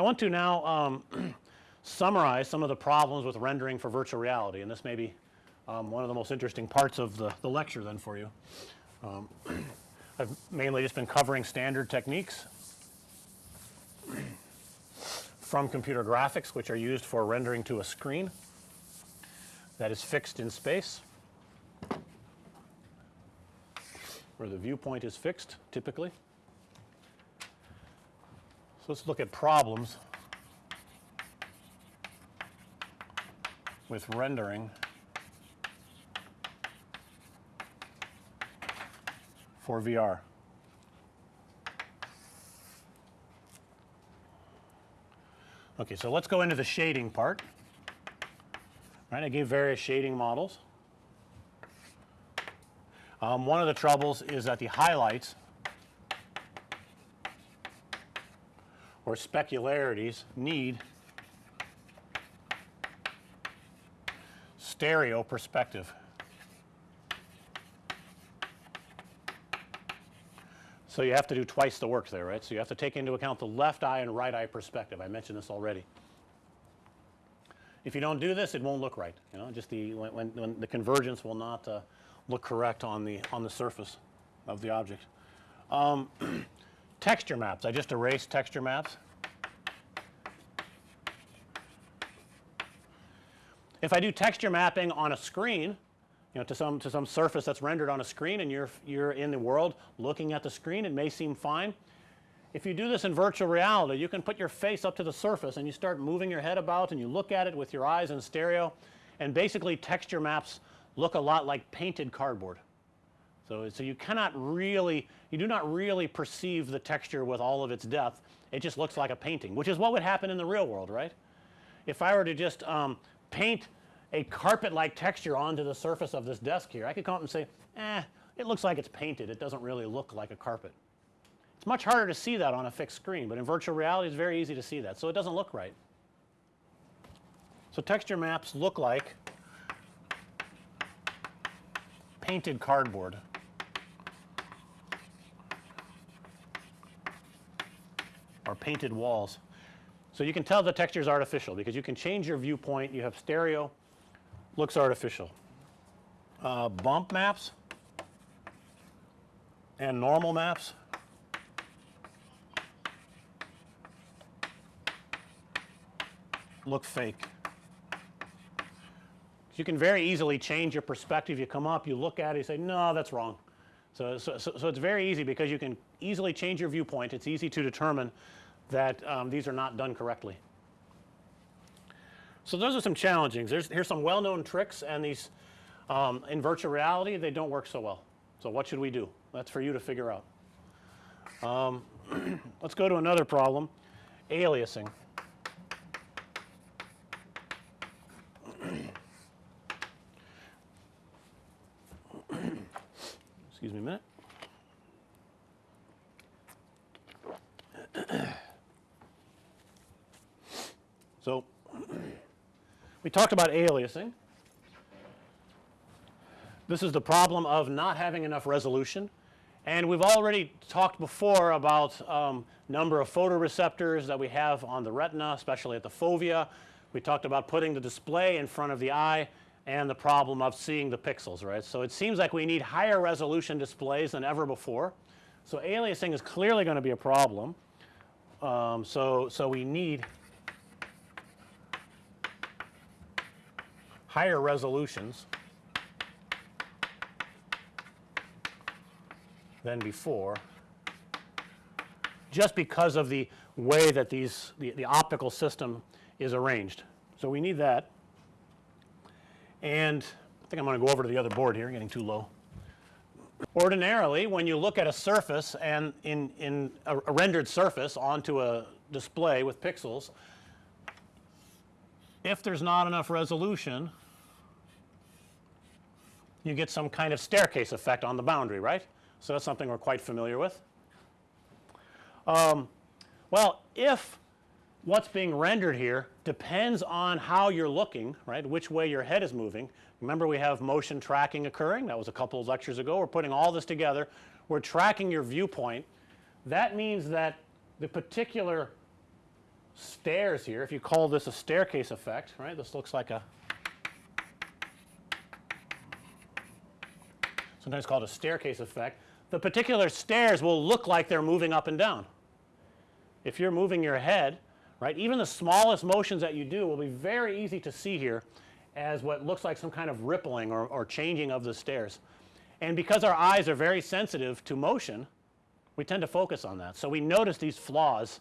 I want to now um, summarize some of the problems with rendering for virtual reality and this may be um, one of the most interesting parts of the, the lecture then for you. Um, I've mainly just been covering standard techniques from computer graphics which are used for rendering to a screen that is fixed in space where the viewpoint is fixed typically. Let's look at problems with rendering for VR. Okay, so let's go into the shading part. Right, I gave various shading models. Um, one of the troubles is that the highlights or specularities need stereo perspective. So, you have to do twice the work there right. So, you have to take into account the left eye and right eye perspective I mentioned this already. If you don't do this it won't look right you know just the when, when, when the convergence will not uh, look correct on the on the surface of the object. Um, texture maps I just erased texture maps. If I do texture mapping on a screen you know to some to some surface that's rendered on a screen and you're you're in the world looking at the screen it may seem fine. If you do this in virtual reality you can put your face up to the surface and you start moving your head about and you look at it with your eyes in stereo and basically texture maps look a lot like painted cardboard. So, so you cannot really you do not really perceive the texture with all of its depth it just looks like a painting which is what would happen in the real world right. If I were to just um, paint a carpet like texture onto the surface of this desk here I could come up and say eh it looks like it's painted it doesn't really look like a carpet. It's much harder to see that on a fixed screen, but in virtual reality it's very easy to see that. So, it doesn't look right. So, texture maps look like painted cardboard. Or painted walls. So, you can tell the texture is artificial because you can change your viewpoint you have stereo looks artificial. Uh, bump maps and normal maps look fake. You can very easily change your perspective. You come up, you look at it, you say, no, that's wrong. So, so, so, so it's very easy because you can easily change your viewpoint. It's easy to determine that um, these are not done correctly. So, those are some challengings. There's, here's some well known tricks and these um, in virtual reality they don't work so well. So, what should we do? That's for you to figure out. Um, let's go to another problem aliasing. Excuse me a minute. so, we talked about aliasing. This is the problem of not having enough resolution and we've already talked before about um, number of photoreceptors that we have on the retina especially at the fovea. We talked about putting the display in front of the eye and the problem of seeing the pixels right. So, it seems like we need higher resolution displays than ever before. So, aliasing is clearly going to be a problem. Um, so, so we need higher resolutions than before just because of the way that these the, the optical system is arranged. So, we need that and I think I'm going to go over to the other board here getting too low. Ordinarily when you look at a surface and in, in a, a rendered surface onto a display with pixels, if there's not enough resolution you get some kind of staircase effect on the boundary right. So, that's something we're quite familiar with. Um, well, if what's being rendered here depends on how you're looking right which way your head is moving. Remember we have motion tracking occurring that was a couple of lectures ago. We're putting all this together. We're tracking your viewpoint. That means that the particular stairs here, if you call this a staircase effect, right, this looks like a sometimes called a staircase effect. The particular stairs will look like they're moving up and down. If you're moving your head, right, even the smallest motions that you do will be very easy to see here as what looks like some kind of rippling or, or changing of the stairs. And because our eyes are very sensitive to motion, we tend to focus on that. So, we notice these flaws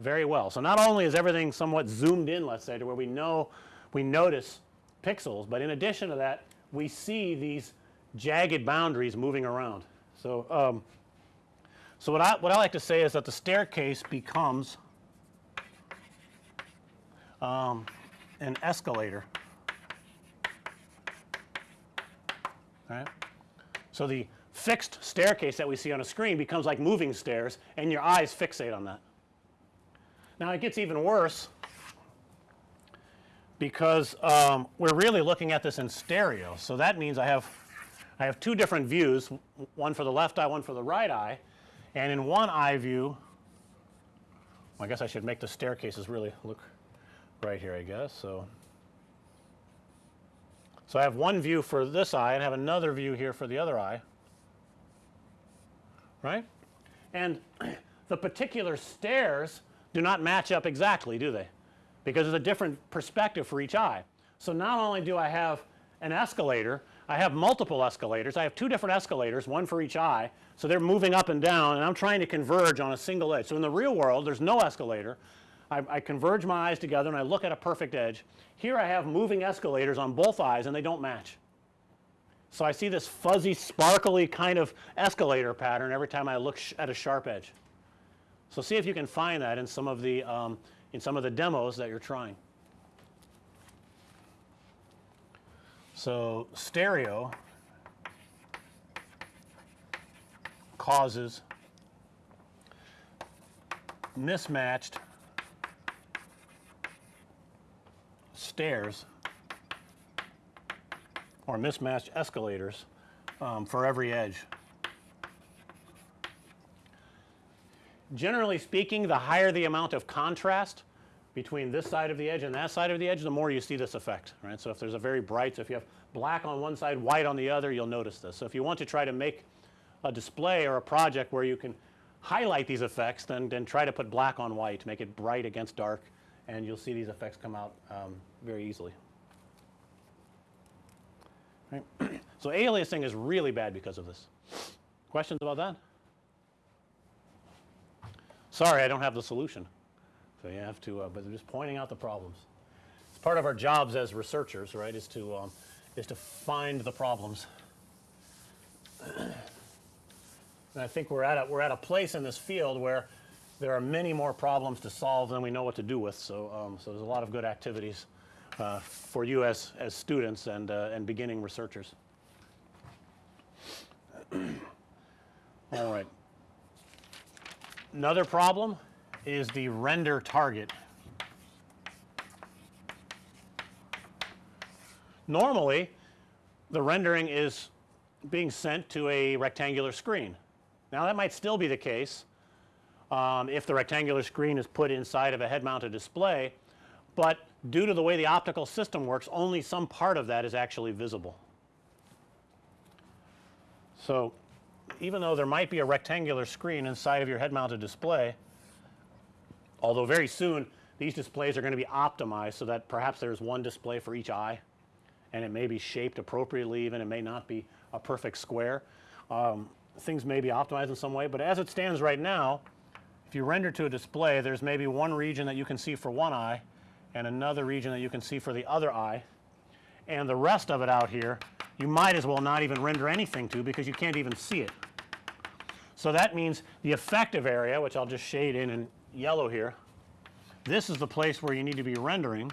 very well. So, not only is everything somewhat zoomed in let's say to where we know we notice pixels, but in addition to that we see these jagged boundaries moving around. So, um, so what I what I like to say is that the staircase becomes um, an escalator. Right. So, the fixed staircase that we see on a screen becomes like moving stairs and your eyes fixate on that. Now, it gets even worse because um, we're really looking at this in stereo. So, that means I have I have two different views one for the left eye one for the right eye and in one eye view well, I guess I should make the staircases really look right here I guess. So, so I have one view for this eye and have another view here for the other eye right. And the particular stairs do not match up exactly do they because there's a different perspective for each eye. So, not only do I have an escalator I have multiple escalators. I have two different escalators, one for each eye. So, they're moving up and down and I'm trying to converge on a single edge. So, in the real world there's no escalator. I, I converge my eyes together and I look at a perfect edge. Here I have moving escalators on both eyes and they don't match. So, I see this fuzzy sparkly kind of escalator pattern every time I look at a sharp edge. So, see if you can find that in some of the um, in some of the demos that you're trying. So, stereo causes mismatched stairs or mismatched escalators um, for every edge. Generally speaking, the higher the amount of contrast between this side of the edge and that side of the edge, the more you see this effect, right. So, if there's a very bright, so if you have black on one side, white on the other, you'll notice this. So, if you want to try to make a display or a project where you can highlight these effects, then, then try to put black on white, make it bright against dark, and you'll see these effects come out um, very easily. Right. so, aliasing is really bad because of this. Questions about that? Sorry, I don't have the solution. So, you have to, uh, but just pointing out the problems. It's part of our jobs as researchers, right, is to, um, is to find the problems. and I think we're at a, we're at a place in this field where there are many more problems to solve than we know what to do with. So, um, so there's a lot of good activities uh, for you as, as students and, uh, and beginning researchers. All right. Another problem is the render target. Normally, the rendering is being sent to a rectangular screen. Now, that might still be the case um, if the rectangular screen is put inside of a head mounted display, but due to the way the optical system works only some part of that is actually visible. So, even though there might be a rectangular screen inside of your head mounted display, although very soon these displays are going to be optimized so that perhaps there's one display for each eye and it may be shaped appropriately even it may not be a perfect square. Um, things may be optimized in some way, but as it stands right now if you render to a display there's maybe one region that you can see for one eye and another region that you can see for the other eye and the rest of it out here you might as well not even render anything to because you can't even see it. So, that means the effective area which I'll just shade in in yellow here. This is the place where you need to be rendering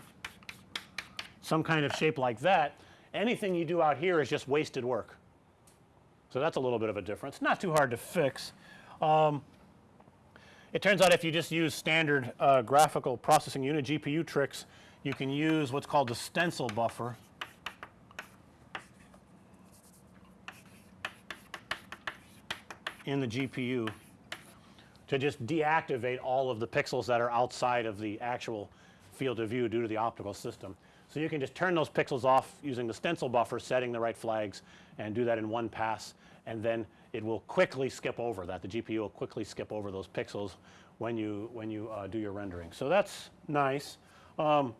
some kind of shape like that. Anything you do out here is just wasted work. So, that's a little bit of a difference. Not too hard to fix. Um, it turns out if you just use standard uh, graphical processing unit GPU tricks, you can use what's called the stencil buffer. in the GPU to just deactivate all of the pixels that are outside of the actual field of view due to the optical system. So, you can just turn those pixels off using the stencil buffer setting the right flags and do that in one pass and then it will quickly skip over that. The GPU will quickly skip over those pixels when you when you uh, do your rendering. So, that's nice. Um,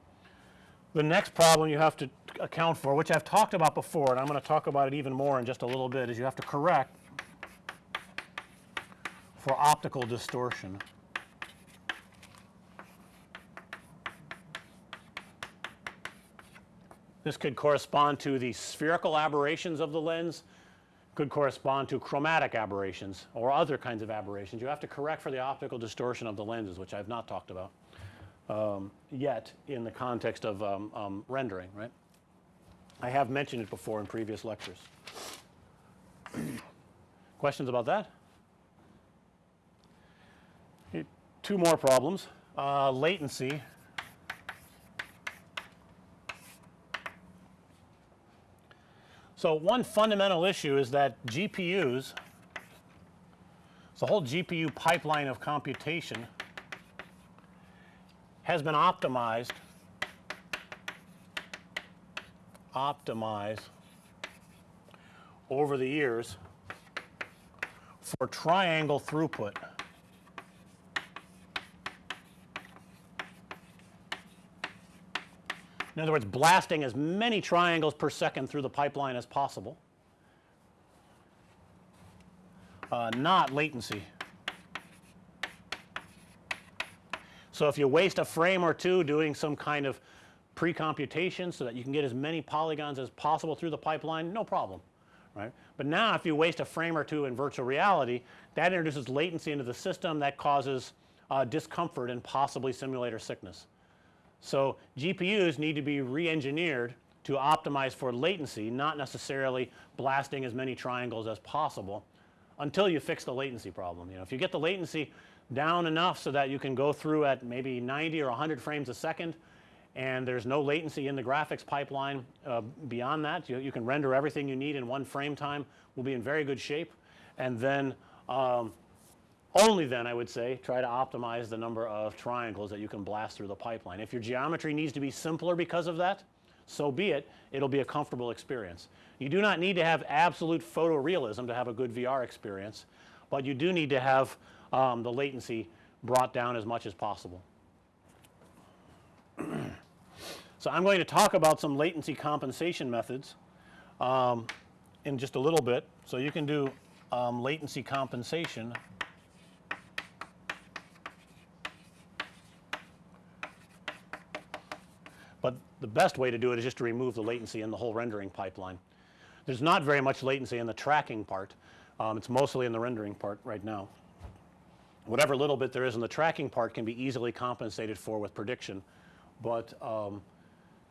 the next problem you have to account for which I've talked about before and I'm going to talk about it even more in just a little bit is you have to correct for optical distortion. This could correspond to the spherical aberrations of the lens, could correspond to chromatic aberrations or other kinds of aberrations. You have to correct for the optical distortion of the lenses which I have not talked about um, yet in the context of um, um, rendering, right. I have mentioned it before in previous lectures. Questions about that? Two more problems. Uh, latency So, one fundamental issue is that GPUs, the whole GPU pipeline of computation has been optimized optimized over the years for triangle throughput. In other words, blasting as many triangles per second through the pipeline as possible, uh, not latency. So, if you waste a frame or two doing some kind of pre-computation so that you can get as many polygons as possible through the pipeline, no problem, right. But now if you waste a frame or two in virtual reality, that introduces latency into the system that causes uh, discomfort and possibly simulator sickness. So, GPUs need to be re-engineered to optimize for latency, not necessarily blasting as many triangles as possible until you fix the latency problem. You know, if you get the latency down enough so that you can go through at maybe 90 or 100 frames a second and there's no latency in the graphics pipeline uh, beyond that, you, you, can render everything you need in one frame time, we'll be in very good shape. And then um, only then I would say try to optimize the number of triangles that you can blast through the pipeline. If your geometry needs to be simpler because of that, so be it, it will be a comfortable experience. You do not need to have absolute photorealism to have a good VR experience, but you do need to have um, the latency brought down as much as possible. so, I'm going to talk about some latency compensation methods um, in just a little bit. So, you can do um, latency compensation But the best way to do it is just to remove the latency in the whole rendering pipeline. There's not very much latency in the tracking part. Um, it's mostly in the rendering part right now. Whatever little bit there is in the tracking part can be easily compensated for with prediction, but um,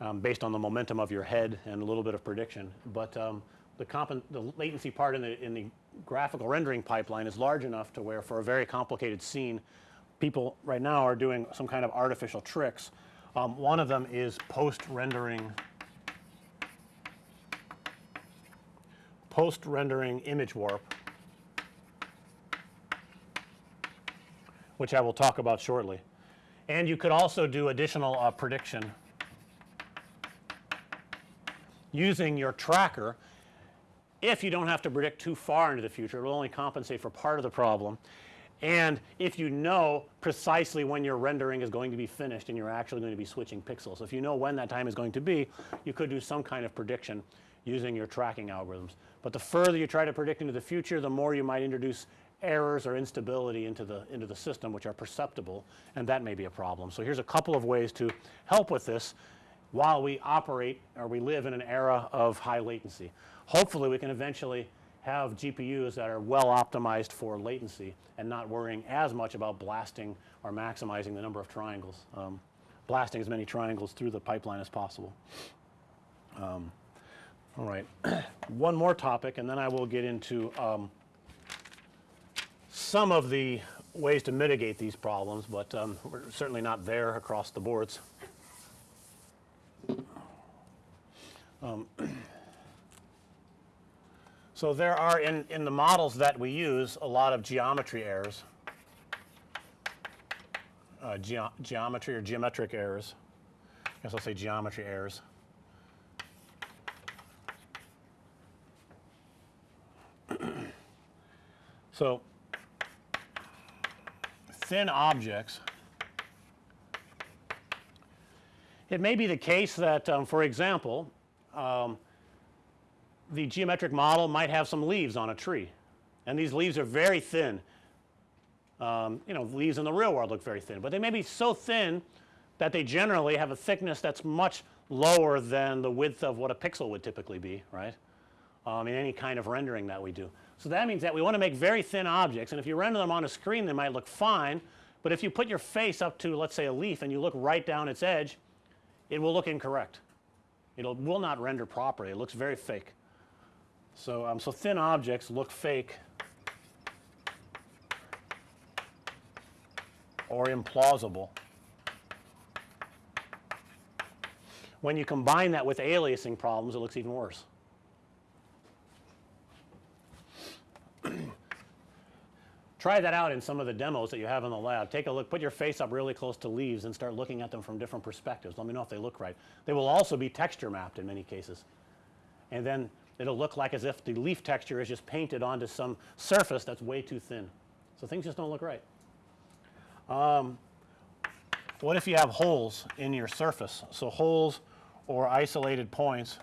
um, based on the momentum of your head and a little bit of prediction. But um, the, the latency part in the, in the graphical rendering pipeline is large enough to where for a very complicated scene, people right now are doing some kind of artificial tricks um, one of them is post rendering post rendering image warp, which I will talk about shortly. And you could also do additional uh, prediction using your tracker if you don't have to predict too far into the future, it will only compensate for part of the problem and if you know precisely when your rendering is going to be finished and you're actually going to be switching pixels. If you know when that time is going to be, you could do some kind of prediction using your tracking algorithms. But the further you try to predict into the future, the more you might introduce errors or instability into the into the system which are perceptible and that may be a problem. So, here's a couple of ways to help with this while we operate or we live in an era of high latency. Hopefully, we can eventually have GPUs that are well optimized for latency and not worrying as much about blasting or maximizing the number of triangles, um, blasting as many triangles through the pipeline as possible. Um, all right. One more topic and then I will get into um, some of the ways to mitigate these problems, but um, we're certainly not there across the boards. So, there are in, in the models that we use a lot of geometry errors. uh, geo geometry or geometric errors. I guess I'll say geometry errors. so, thin objects. It may be the case that, um, for example, um, the geometric model might have some leaves on a tree and these leaves are very thin. Um, you know leaves in the real world look very thin, but they may be so thin that they generally have a thickness that's much lower than the width of what a pixel would typically be right um, in any kind of rendering that we do. So, that means that we want to make very thin objects and if you render them on a screen they might look fine, but if you put your face up to let's say a leaf and you look right down its edge it will look incorrect. It will not render properly it looks very fake. So, um, so thin objects look fake or implausible. When you combine that with aliasing problems it looks even worse. Try that out in some of the demos that you have in the lab. Take a look, put your face up really close to leaves and start looking at them from different perspectives. Let me know if they look right. They will also be texture mapped in many cases. And then it'll look like as if the leaf texture is just painted onto some surface that's way too thin. So, things just don't look right. Um, what if you have holes in your surface? So, holes or isolated points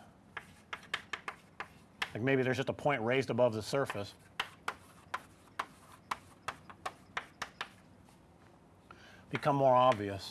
like maybe there's just a point raised above the surface. Become more obvious.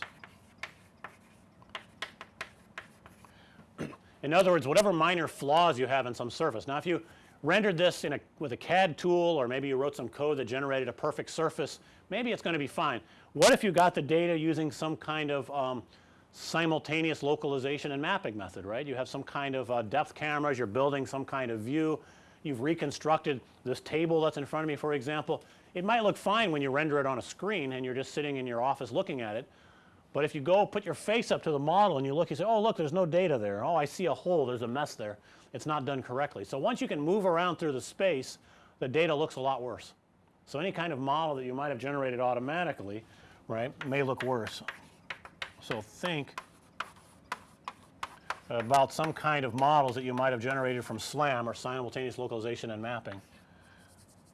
In other words, whatever minor flaws you have in some surface. Now, if you rendered this in a with a CAD tool or maybe you wrote some code that generated a perfect surface, maybe it's going to be fine. What if you got the data using some kind of um, simultaneous localization and mapping method, right? You have some kind of uh, depth cameras, you're building some kind of view, you've reconstructed this table that's in front of me for example. It might look fine when you render it on a screen and you're just sitting in your office looking at it, but if you go put your face up to the model and you look, you say, oh look, there's no data there. Oh, I see a hole, there's a mess there. It's not done correctly. So, once you can move around through the space, the data looks a lot worse. So, any kind of model that you might have generated automatically, right, may look worse. So, think about some kind of models that you might have generated from SLAM or simultaneous localization and mapping.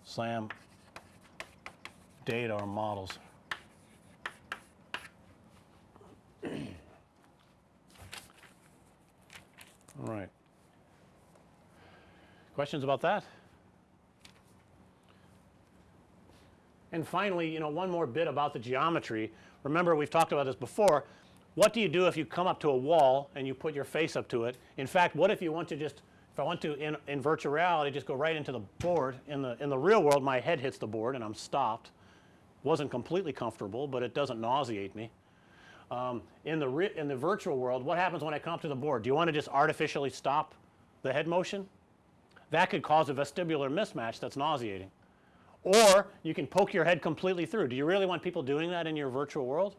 SLAM data or models. All right. Questions about that? And finally, you know, one more bit about the geometry. Remember we've talked about this before. What do you do if you come up to a wall and you put your face up to it? In fact, what if you want to just if I want to in, in virtual reality just go right into the board in the in the real world my head hits the board and I'm stopped. Wasn't completely comfortable, but it doesn't nauseate me. Um, in the in the virtual world, what happens when I come up to the board? Do you want to just artificially stop the head motion? That could cause a vestibular mismatch that's nauseating. Or you can poke your head completely through. Do you really want people doing that in your virtual world?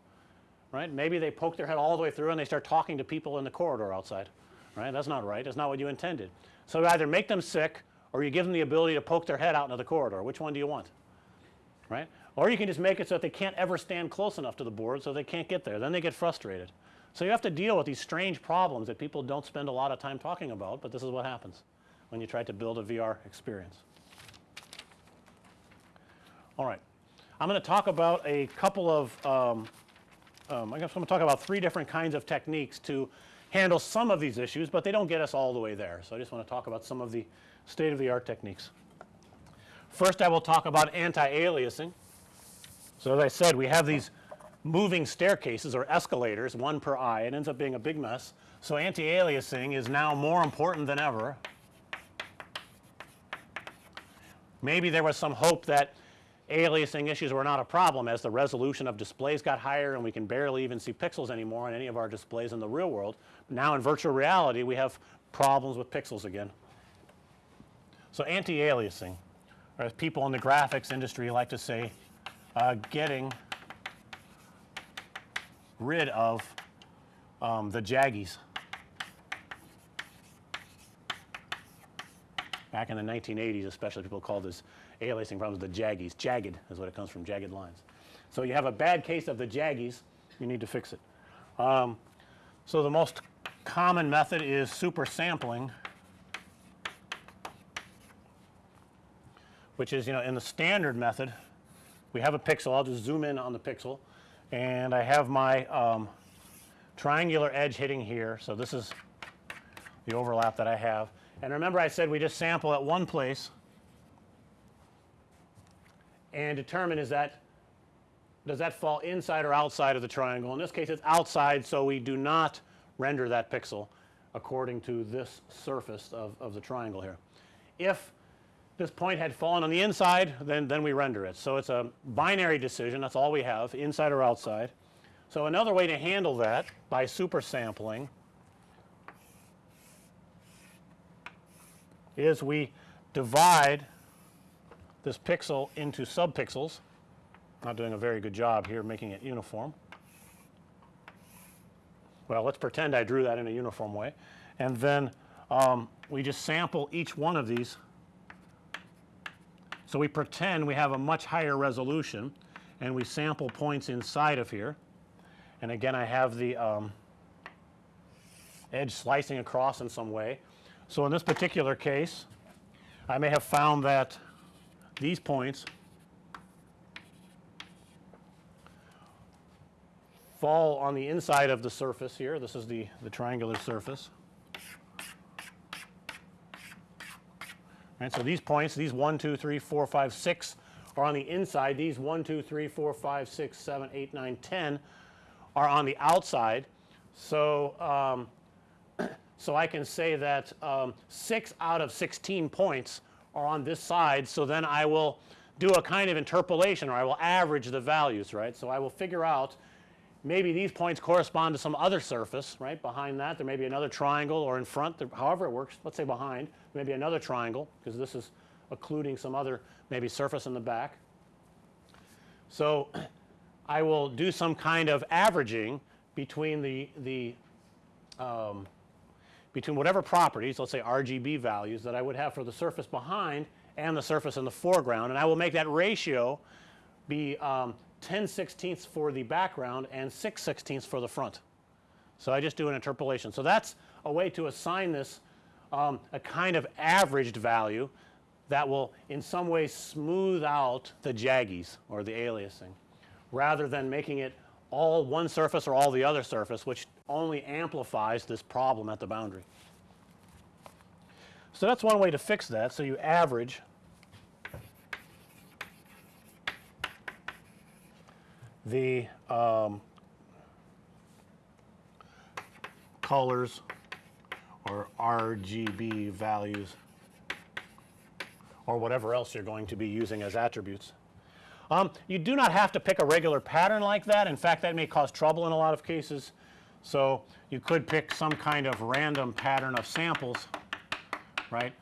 Right? Maybe they poke their head all the way through and they start talking to people in the corridor outside. Right? That's not right. That's not what you intended. So either make them sick or you give them the ability to poke their head out into the corridor. Which one do you want? Right? Or you can just make it so that they can't ever stand close enough to the board so they can't get there. Then they get frustrated. So you have to deal with these strange problems that people don't spend a lot of time talking about, but this is what happens when you try to build a VR experience. All right. I'm going to talk about a couple of um, um, I guess I'm going to talk about three different kinds of techniques to handle some of these issues, but they don't get us all the way there. So I just want to talk about some of the state of the art techniques. First I will talk about anti-aliasing. So as I said we have these moving staircases or escalators one per eye it ends up being a big mess. So anti-aliasing is now more important than ever. Maybe there was some hope that aliasing issues were not a problem as the resolution of displays got higher and we can barely even see pixels anymore on any of our displays in the real world. Now in virtual reality we have problems with pixels again. So anti-aliasing or as people in the graphics industry like to say uh, getting rid of um, the jaggies. Back in the 1980s especially people called this aliasing problems the jaggies, jagged is what it comes from, jagged lines. So, you have a bad case of the jaggies you need to fix it. Um, so, the most common method is super sampling which is you know in the standard method we have a pixel I'll just zoom in on the pixel and I have my um, triangular edge hitting here. So, this is the overlap that I have and remember I said we just sample at one place and determine is that does that fall inside or outside of the triangle. In this case it's outside. So, we do not render that pixel according to this surface of, of the triangle here. If this point had fallen on the inside then, then we render it. So, it's a binary decision that's all we have inside or outside. So, another way to handle that by super sampling is we divide this pixel into subpixels not doing a very good job here making it uniform. Well, let's pretend I drew that in a uniform way and then um, we just sample each one of these so, we pretend we have a much higher resolution and we sample points inside of here and again I have the um, edge slicing across in some way. So, in this particular case I may have found that these points fall on the inside of the surface here. This is the, the triangular surface. Right. So, these points these 1, 2, 3, 4, 5, 6 are on the inside. These 1, 2, 3, 4, 5, 6, 7, 8, 9, 10 are on the outside. So, um, so I can say that um, 6 out of 16 points are on this side. So, then I will do a kind of interpolation or I will average the values right. So, I will figure out maybe these points correspond to some other surface right behind that there may be another triangle or in front however it works let's say behind maybe another triangle because this is occluding some other maybe surface in the back. So, I will do some kind of averaging between the, the um, between whatever properties let's say RGB values that I would have for the surface behind and the surface in the foreground and I will make that ratio be um, 10 sixteenths for the background and 6 sixteenths for the front. So, I just do an interpolation. So, that's a way to assign this um, a kind of averaged value that will in some way smooth out the jaggies or the aliasing rather than making it all one surface or all the other surface which only amplifies this problem at the boundary. So, that's one way to fix that. So, you average the um, colors or RGB values or whatever else you're going to be using as attributes. Um, you do not have to pick a regular pattern like that. In fact, that may cause trouble in a lot of cases. So, you could pick some kind of random pattern of samples right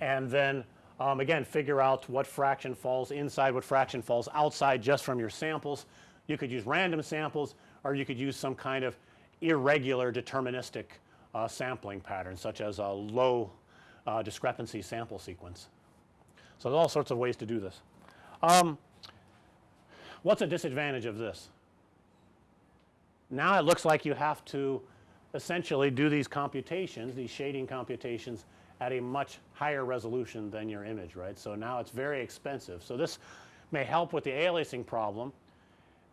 and then um, again figure out what fraction falls inside, what fraction falls outside just from your samples. You could use random samples or you could use some kind of irregular deterministic uh, sampling pattern such as a low uh, discrepancy sample sequence. So, there's all sorts of ways to do this. Um, what's a disadvantage of this? Now, it looks like you have to essentially do these computations, these shading computations at a much higher resolution than your image, right. So, now it's very expensive. So, this may help with the aliasing problem,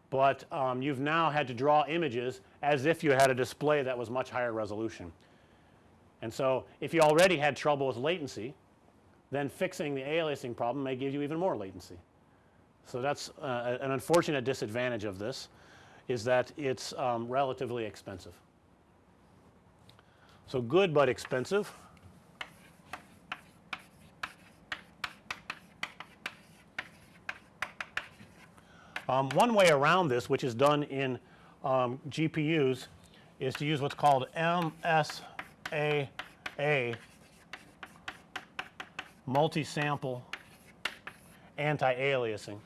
but um, you've now had to draw images as if you had a display that was much higher resolution. And so, if you already had trouble with latency, then fixing the aliasing problem may give you even more latency. So, that's uh, an unfortunate disadvantage of this is that it's um, relatively expensive. So, good but expensive. Um, one way around this which is done in um, GPUs is to use what's called MSAA multi-sample anti-aliasing.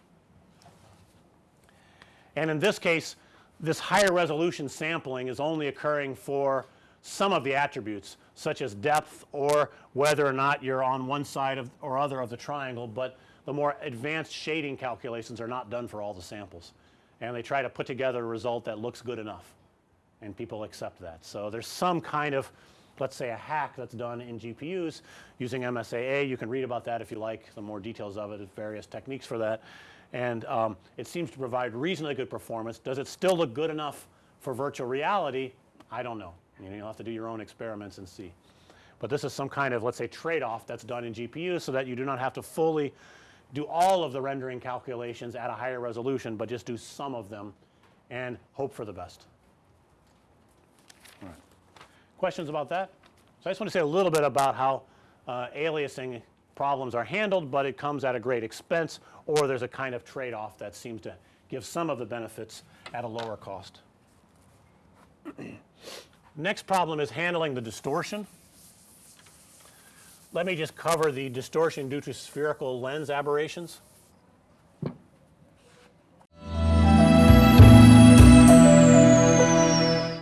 And in this case this higher resolution sampling is only occurring for some of the attributes such as depth or whether or not you're on one side of or other of the triangle, but the more advanced shading calculations are not done for all the samples. and they try to put together a result that looks good enough and people accept that. So, there's some kind of let's say a hack that's done in GPUs using MSAA. You can read about that if you like the more details of it, various techniques for that. And um, it seems to provide reasonably good performance. Does it still look good enough for virtual reality? I don't know. You know, you'll have to do your own experiments and see. But this is some kind of let's say trade off that's done in GPUs so that you do not have to fully do all of the rendering calculations at a higher resolution, but just do some of them and hope for the best. All right. Questions about that? So, I just want to say a little bit about how uh, aliasing problems are handled, but it comes at a great expense or there's a kind of trade off that seems to give some of the benefits at a lower cost. Next problem is handling the distortion. Let me just cover the distortion due to spherical lens aberrations.